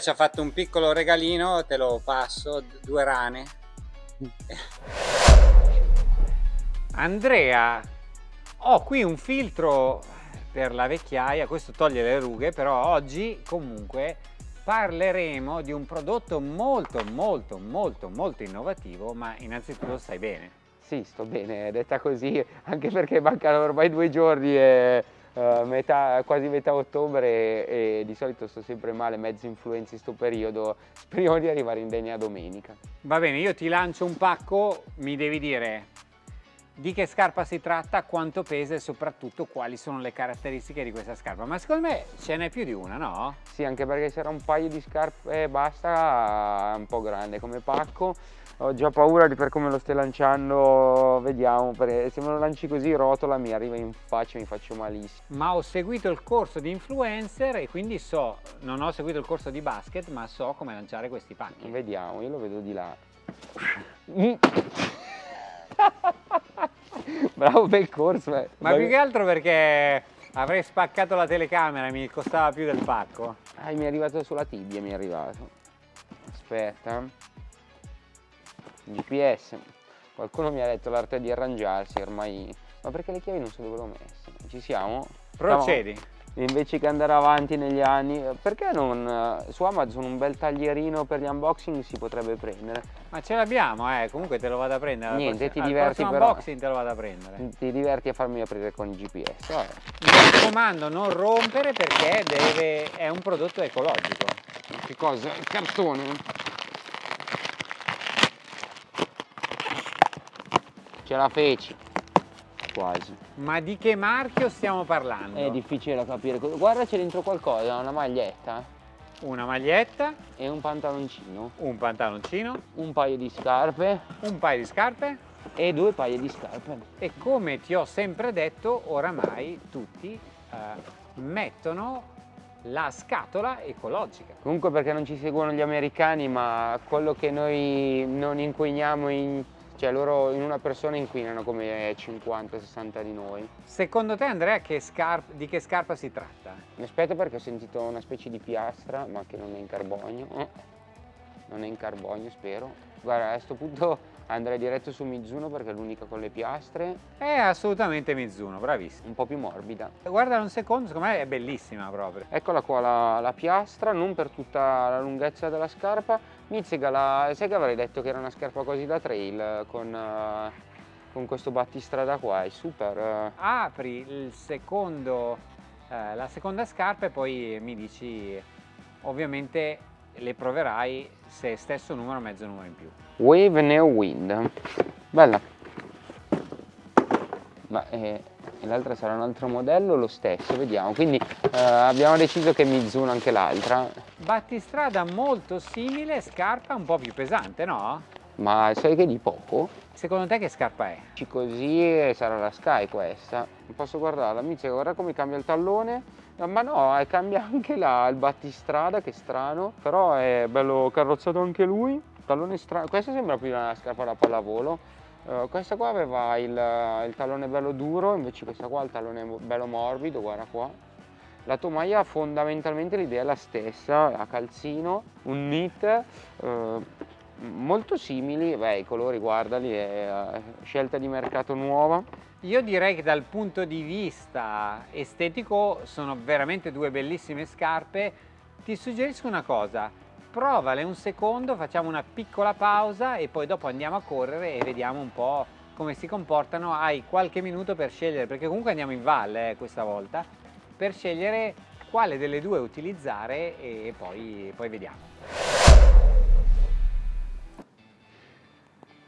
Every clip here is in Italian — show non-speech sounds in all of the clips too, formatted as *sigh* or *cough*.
Ci ha fatto un piccolo regalino, te lo passo, due rane. Andrea, ho qui un filtro per la vecchiaia, questo toglie le rughe, però oggi comunque parleremo di un prodotto molto molto molto molto innovativo, ma innanzitutto stai bene. Sì, sto bene, detta così, anche perché mancano ormai due giorni e uh, metà, quasi metà ottobre e, e, di solito sto sempre male, mezzo influenza in questo periodo, *laughs* speriamo di arrivare indegna domenica. Va bene, io ti lancio un pacco, mi devi dire di che scarpa si tratta, quanto pesa e soprattutto quali sono le caratteristiche di questa scarpa. Ma secondo me ce n'è più di una, no? Sì, anche perché c'era un paio di scarpe e basta, un po' grande come pacco. Ho già paura di per come lo stai lanciando, vediamo, perché se me lo lanci così rotola, mi arriva in faccia e mi faccio malissimo. Ma ho seguito il corso di influencer e quindi so, non ho seguito il corso di basket, ma so come lanciare questi pacchi. Vediamo, io lo vedo di là. *laughs* Bravo bel corso. Eh. Ma più che altro perché avrei spaccato la telecamera e mi costava più del pacco. Ah, mi è arrivato sulla tibia, mi è arrivato. Aspetta. GPS. Qualcuno mi ha detto l'arte di arrangiarsi, ormai... Ma perché le chiavi non so dove l'ho messe? Ci siamo? Procedi. Stiamo... Invece che andare avanti negli anni, perché non su Amazon un bel taglierino per gli unboxing si potrebbe prendere? Ma ce l'abbiamo, eh, comunque te lo vado a prendere. Niente, ti diverti però. unboxing te lo vado a prendere. Ti diverti a farmi aprire con il GPS. Vabbè. Mi raccomando, non rompere perché deve... è un prodotto ecologico. Che cosa? Il cartone? Ce la feci. Quasi. Ma di che marchio stiamo parlando? È difficile da capire. Guarda c'è dentro qualcosa, una maglietta. Una maglietta. E un pantaloncino. Un pantaloncino. Un paio di scarpe. Un paio di scarpe. E due paia di scarpe. E come ti ho sempre detto, oramai tutti eh, mettono la scatola ecologica. Comunque perché non ci seguono gli americani, ma quello che noi non inquiniamo in cioè loro in una persona inquinano come 50-60 di noi. Secondo te Andrea che di che scarpa si tratta? Mi aspetto perché ho sentito una specie di piastra ma che non è in carbonio. Eh, non è in carbonio spero. Guarda a questo punto *laughs* andrei diretto su Mizuno perché è l'unica con le piastre. È assolutamente Mizuno, bravissimo. Un po' più morbida. Guarda un secondo, secondo me è bellissima proprio. Eccola qua la, la piastra, non per tutta la lunghezza della scarpa, Mizzica, la, sai che avrei detto che era una scarpa così da trail con, uh, con questo battistrada qua, è super. Uh. Apri il secondo, uh, la seconda scarpa e poi mi dici, ovviamente le proverai se stesso numero o mezzo numero in più. Wave Neo Wind, bella. Ma eh, l'altra sarà un altro modello lo stesso, vediamo. Quindi eh, abbiamo deciso che Mizuno anche l'altra. Battistrada molto simile, scarpa un po' più pesante, no? Ma sai che di poco? Secondo te che scarpa è? Così sarà la Sky questa. Posso guardarla, mi dice guarda come cambia il tallone. Ma no, eh, cambia *laughs* anche la, il battistrada, che strano. Però è bello carrozzato anche lui. Tallone strano. Questa sembra più una scarpa da pallavolo Uh, questa qua aveva il, il, tallone bello duro, invece questa qua ha il tallone bello morbido, guarda qua. La tomaia fondamentalmente l'idea è la stessa, a calzino, un knit, uh, molto simili, beh i colori guardali, è uh, scelta di mercato nuova. Io direi che dal punto di vista estetico sono veramente due bellissime scarpe. Ti suggerisco una cosa, provale un secondo, facciamo una piccola pausa e poi dopo andiamo a correre e vediamo un po' come si comportano. Hai qualche minuto per scegliere, perché comunque andiamo in valle eh, questa volta, per scegliere quale delle due utilizzare e poi, poi vediamo.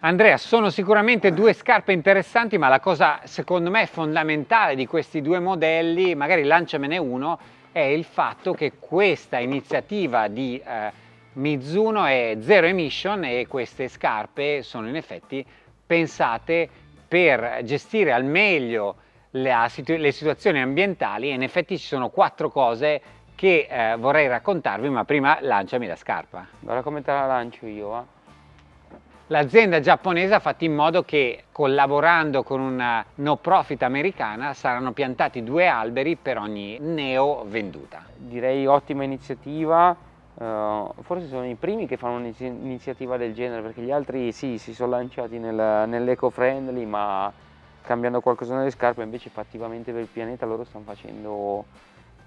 Andrea, sono sicuramente due scarpe interessanti, ma la cosa secondo me fondamentale di questi due modelli, magari lanciamene uno, è il fatto che questa iniziativa di eh, Mizuno è zero emission e queste scarpe sono in effetti pensate per gestire al meglio le, le situazioni ambientali e in effetti ci sono quattro cose che eh, vorrei raccontarvi ma prima lanciami la scarpa. Guarda come te la lancio io. Eh? L'azienda giapponese ha fatto in modo che collaborando con una no profit americana saranno piantati due alberi per ogni neo venduta. Direi ottima iniziativa uh, forse sono i primi che fanno un'iniziativa del genere perché gli altri sì, si sono lanciati nel, nell'eco-friendly ma cambiando qualcosa nelle scarpe invece fattivamente per il pianeta loro stanno facendo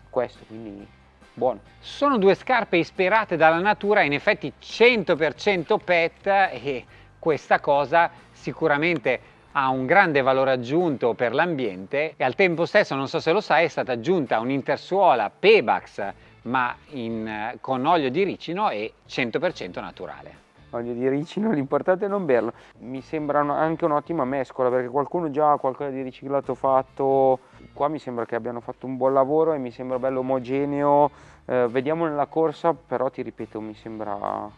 questo, quindi buono. Sono due scarpe ispirate dalla natura, in effetti 100% PET e questa cosa sicuramente ha un grande valore aggiunto per l'ambiente e al tempo stesso, non so se lo sai, è stata aggiunta un'intersuola Pebax ma in, con olio di ricino e 100% naturale. Olio di ricino, l'importante è non berlo. Mi sembra anche un'ottima mescola perché qualcuno già ha qualcosa di riciclato fatto. Qua mi sembra che abbiano fatto un buon lavoro e mi sembra bello omogeneo. Eh, vediamo nella corsa, però ti ripeto, mi sembra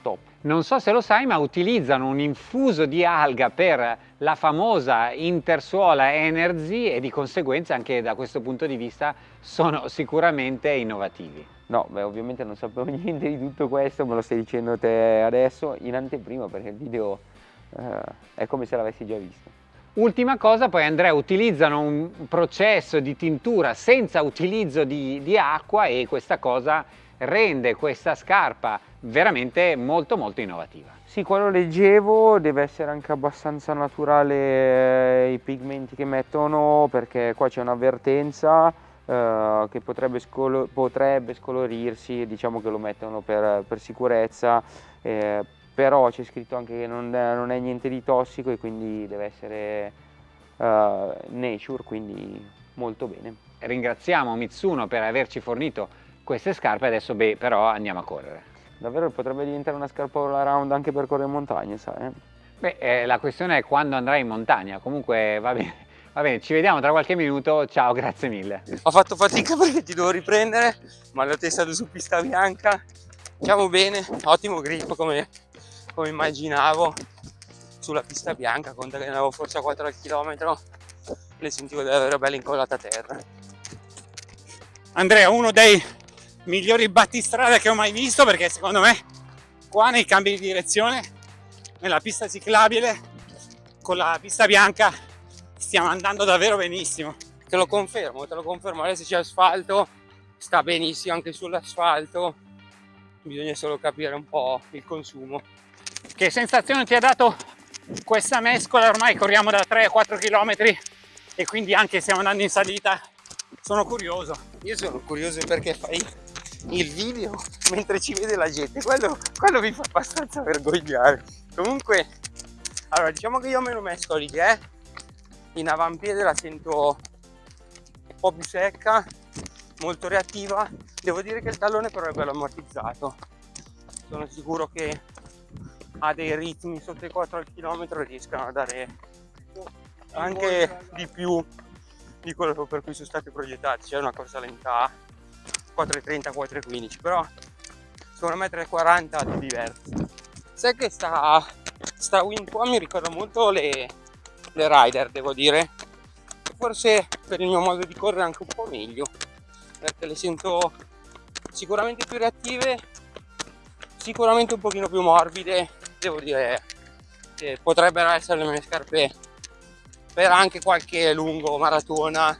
top. Non so se lo sai, ma utilizzano un infuso di alga per la famosa intersuola Energy e di conseguenza anche da questo punto di vista sono sicuramente innovativi. No, beh, ovviamente non sapevo *laughs* niente di tutto questo, me lo stai dicendo te adesso in anteprima perché il video eh, è come se l'avessi già visto. Ultima cosa, poi Andrea, utilizzano un processo di tintura senza utilizzo di, di acqua e questa cosa rende questa scarpa veramente molto molto innovativa. Sì, quando leggevo deve essere anche abbastanza naturale eh, i pigmenti che mettono perché qua c'è un'avvertenza eh, che potrebbe, scolo potrebbe, scolorirsi, diciamo che lo mettono per, per sicurezza, eh, però c'è scritto anche che non è, non è, niente di tossico e quindi deve essere uh, nature, quindi molto bene. Ringraziamo Mitsuno per averci fornito queste scarpe, adesso beh, però andiamo a correre. Davvero potrebbe diventare una scarpa all around anche per correre in montagna, sai? Eh? Beh, eh, la questione è quando andrai in montagna, comunque va bene. Va bene, ci vediamo tra qualche minuto, ciao, grazie mille. Ho fatto fatica *laughs* perché ti devo riprendere, ma l'ho testato su pista bianca, diciamo bene, ottimo grip come, come immaginavo. Sulla pista bianca, conta che ne avevo forse a 4 al chilometro, le sentivo davvero belle incollate a terra. Andrea, uno dei migliori battistrada che ho mai visto perché secondo me qua nei cambi di direzione nella pista ciclabile con la pista bianca stiamo andando davvero benissimo. Te lo confermo te lo confermo. Adesso c'è asfalto sta benissimo anche sull'asfalto. Bisogna solo capire un po' il consumo. Che sensazione ti ha dato questa mescola? Ormai corriamo da 3-4 km e quindi anche stiamo andando in salita sono curioso. Io sono curioso perché fai il video mentre ci vede la gente. Quello, quello mi fa abbastanza vergognare. Comunque allora diciamo che io me lo mescoli eh in avampiede la sento un po' più secca molto reattiva. Devo dire che il tallone però è bello ammortizzato. Sono sicuro che a dei ritmi sotto i 4 al chilometro riescano a dare anche di più di quello per cui sono stati progettati c'è una corsa lenta 4,30 4,15 però secondo me 3,40 ti diverti sai che sta, sta win qua mi ricorda molto le, le rider devo dire. Forse per il mio modo di correre anche un po' meglio. Perché le sento sicuramente più reattive sicuramente un pochino più morbide. Devo dire che potrebbero essere le mie scarpe per anche qualche lungo maratona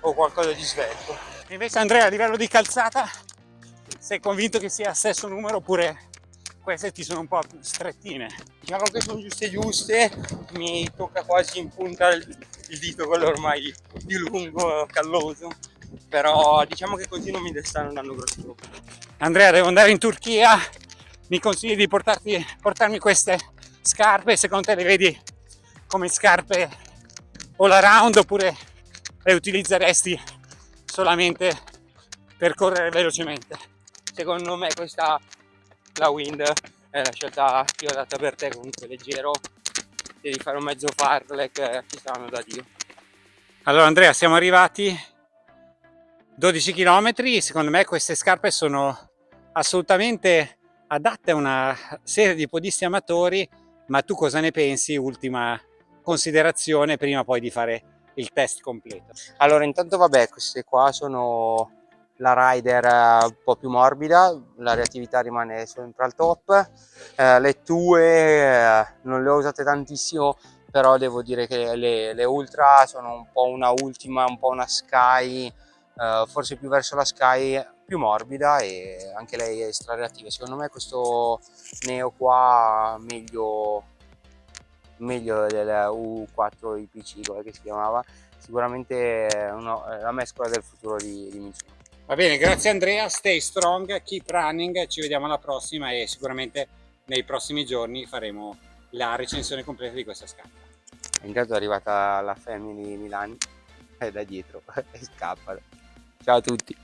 o qualcosa di svelto. Invece Andrea a livello di calzata sei convinto che sia stesso numero oppure queste ti sono un po' strettine? Diciamo che sono giuste giuste, mi tocca quasi in punta il, dito quello ormai più lungo, calloso, però diciamo che così non mi stanno andando grosso. Andrea devo andare in Turchia, mi consigli di portarti, portarmi queste scarpe, secondo te le vedi come scarpe all around oppure le utilizzeresti solamente per correre velocemente. Secondo me questa, la Wind, è la scelta che ho data per te, comunque leggero, devi fare un mezzo farlek, ci saranno da Dio. Allora Andrea, siamo arrivati 12 km, secondo me queste scarpe sono assolutamente adatte a una serie di podisti amatori, ma tu cosa ne pensi? Ultima considerazione prima poi di fare il test completo. Allora intanto vabbè queste qua sono la rider eh, un po' più morbida, la reattività rimane sempre al top, eh, le tue eh, non le ho usate tantissimo però devo dire che le, le, ultra sono un po' una ultima, un po' una sky, eh, forse più verso la sky più morbida e anche lei è strareattiva. Secondo me questo Neo qua meglio, meglio del U4 IPC, come si chiamava, sicuramente è una, la mescola del futuro di, di Mizuno. Va bene, grazie Andrea, stay strong, keep running, ci vediamo alla prossima e sicuramente nei prossimi giorni faremo la recensione completa di questa scarpa. Intanto è arrivata la Family Milani, è da dietro *laughs* e scappa. Ciao a tutti!